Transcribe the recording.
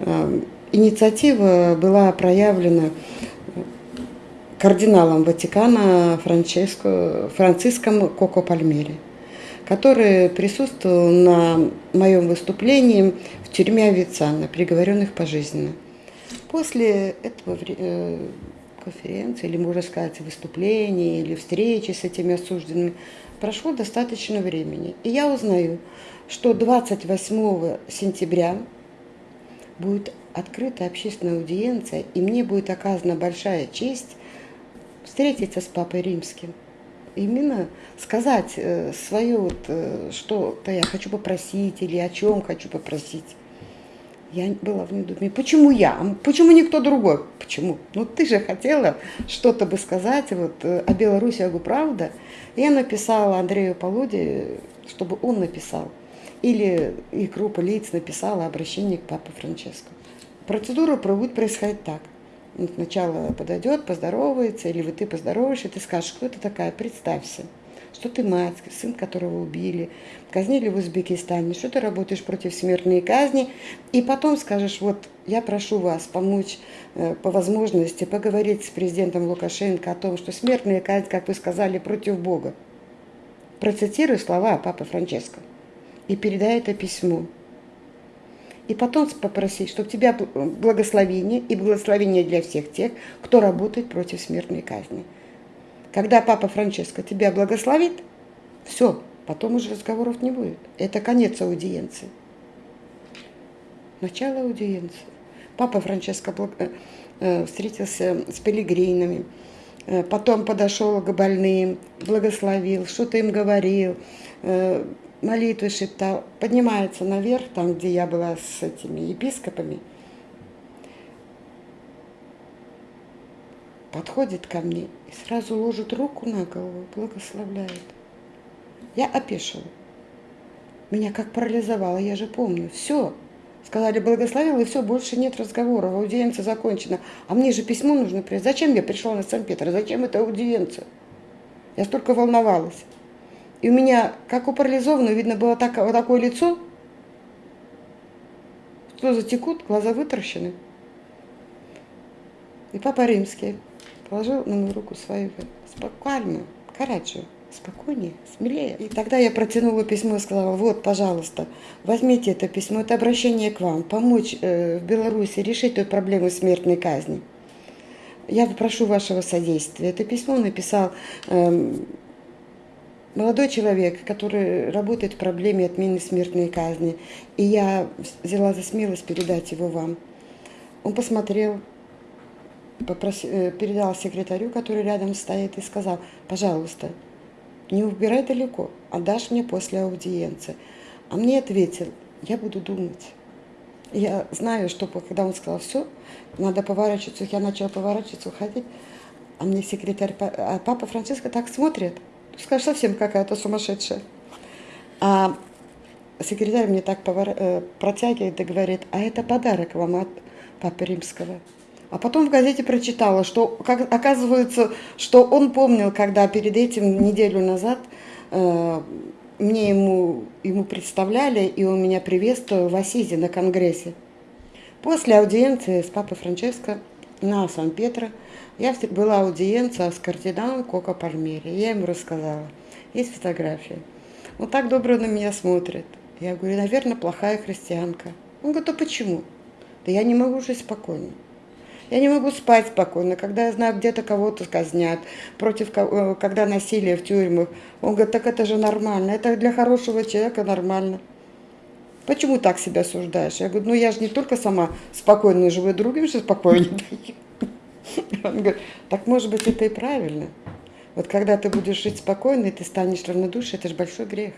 э, инициатива была проявлена кардиналом Ватикана Франческо, Франциском Коко Пальмери, который присутствовал на моем выступлении в тюрьме Авицана, приговоренных пожизненно. После этого э, конференции, или можно сказать, выступления, или встречи с этими осужденными, прошло достаточно времени. И я узнаю, что 28 сентября будет открыта общественная аудиенция, и мне будет оказана большая честь встретиться с Папой Римским. Именно сказать э, свое, вот, э, что-то я хочу попросить или о чем хочу попросить. Я была в недоумении. Почему я? Почему никто другой? Почему? Ну ты же хотела что-то бы сказать вот, э, о Беларуси, о правда? Я написала Андрею Полуде, чтобы он написал. Или и группа лиц написала обращение к Папе Франческо. Процедура будет происходить так. Сначала подойдет, поздоровается, или вот ты поздороваешься, ты скажешь, кто ты такая, представься что ты мать, сын которого убили, казнили в Узбекистане, что ты работаешь против смертной казни, и потом скажешь, вот я прошу вас помочь э, по возможности поговорить с президентом Лукашенко о том, что смертная казнь, как вы сказали, против Бога. Процитирую слова папы Франческо и передай это письмо. И потом попросить, чтобы тебя благословение и благословение для всех тех, кто работает против смертной казни. Когда папа Франческо тебя благословит, все, потом уже разговоров не будет. Это конец аудиенции. Начало аудиенции. Папа Франческо э, э, встретился с пилигринами, э, потом подошел к больным, благословил, что-то им говорил, молитвы шептал, поднимается наверх, там, где я была с этими епископами, подходит ко мне и сразу ложит руку на голову, благословляет. Я опешила. Меня как парализовало, я же помню. Все. Сказали, благословил, и все, больше нет разговоров, аудиенция закончена. А мне же письмо нужно принять. Зачем я пришла на Санкт-Петр? Зачем эта аудиенция? Я столько волновалась. И у меня, как у парализованного, видно было так, вот такое лицо, слезы текут, глаза вытаращены. И папа римский положил на мою руку свою, спокойно, Караджо, спокойнее, смелее. И тогда я протянула письмо и сказала, вот, пожалуйста, возьмите это письмо, это обращение к вам, помочь э, в Беларуси решить эту проблему смертной казни. Я прошу вашего содействия. Это письмо написал э, молодой человек, который работает в проблеме отмены смертной казни. И я взяла за смелость передать его вам. Он посмотрел, попросил, э, передал секретарю, который рядом стоит, и сказал, пожалуйста, не убирай далеко, отдашь мне после аудиенции. А мне ответил, я буду думать. Я знаю, что когда он сказал, все, надо поворачиваться, я начала поворачиваться, уходить, а мне секретарь, а папа Франциско так смотрит, скажешь, совсем какая-то сумасшедшая. А секретарь мне так повор... Э, протягивает и говорит, а это подарок вам от папы римского. А потом в газете прочитала, что как, оказывается, что он помнил, когда перед этим неделю назад э, мне ему, ему представляли, и он меня приветствовал в Асизе на конгрессе. После аудиенции с папой Франческо на Сан-Петро я была аудиенция с кардиналом Коко Пальмери. Я ему рассказала. Есть фотография. Он так добро на меня смотрит. Я говорю, наверное, плохая христианка. Он говорит, а почему? Да я не могу жить спокойно. Я не могу спать спокойно, когда я знаю, где-то кого-то казнят, против, э, когда насилие в тюрьмах. Он говорит, так это же нормально, это для хорошего человека нормально. Почему так себя осуждаешь? Я говорю, ну я же не только сама спокойно живу, другим же спокойно Он говорит, так может быть это и правильно. Вот когда ты будешь жить спокойно, и ты станешь равнодушным, это же большой грех.